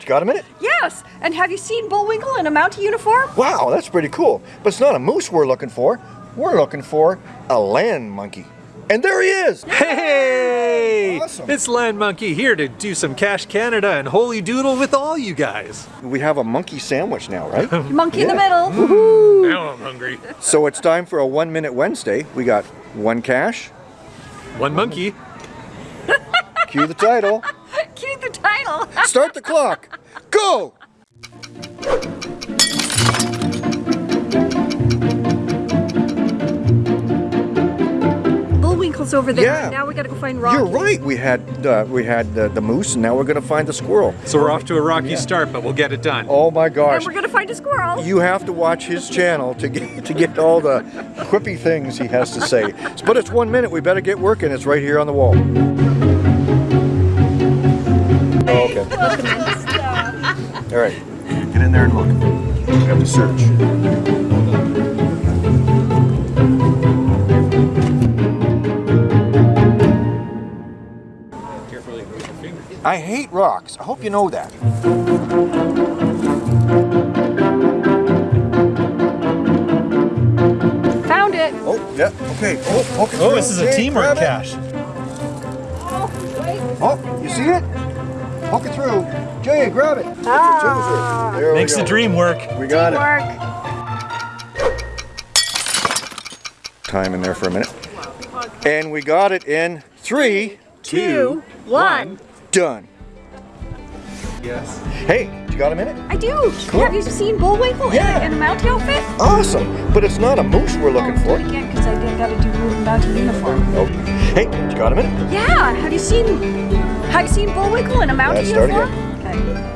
You got a minute? Yes. And have you seen Bullwinkle in a Mountie uniform? Wow, that's pretty cool. But it's not a moose we're looking for. We're looking for a land monkey. And there he is! Hey! Awesome. It's Land Monkey here to do some Cash Canada and Holy Doodle with all you guys. We have a monkey sandwich now, right? Monkey in the Yeah. middle. Now I'm hungry. so it's time for a one minute Wednesday. We got one cash, One monkey. cue the title, Cue start the clock, go! Bullwinkle's over there. Yeah. Now we gotta go find Rocky. You're right. We had uh, we had the, the moose, and now we're gonna find the squirrel. So we're off to a rocky start, but we'll get it done. Oh my gosh. And we're gonna find a squirrel. You have to watch his channel to get to get all the quippy things he has to say. But it's one minute. We better get working. It's right here on the wall. All right. Get in there and look. We have to search. I hate rocks. I hope you know that. Found it. Oh, yeah. Okay. Oh, okay. Oh, this is a teamwork grab it. cache. Oh, oh you see it? Poke it through. Jay, grab it. Ah. There we Makes go. the dream work. We got it. Work. Time in there for a minute. And we got it in three, Two, one. done. Yes. Hey, you got a minute? I do. Have you seen Bullwinkle Yeah. in, a, in a Mountie outfit? Awesome. But it's not a moose we're looking oh, for. Do it again, because I gotta do Mountie uniform. Oh. Hey, you got a minute? Yeah. Have you seen? Have you seen Bullwinkle in a mountain start uniform? Okay.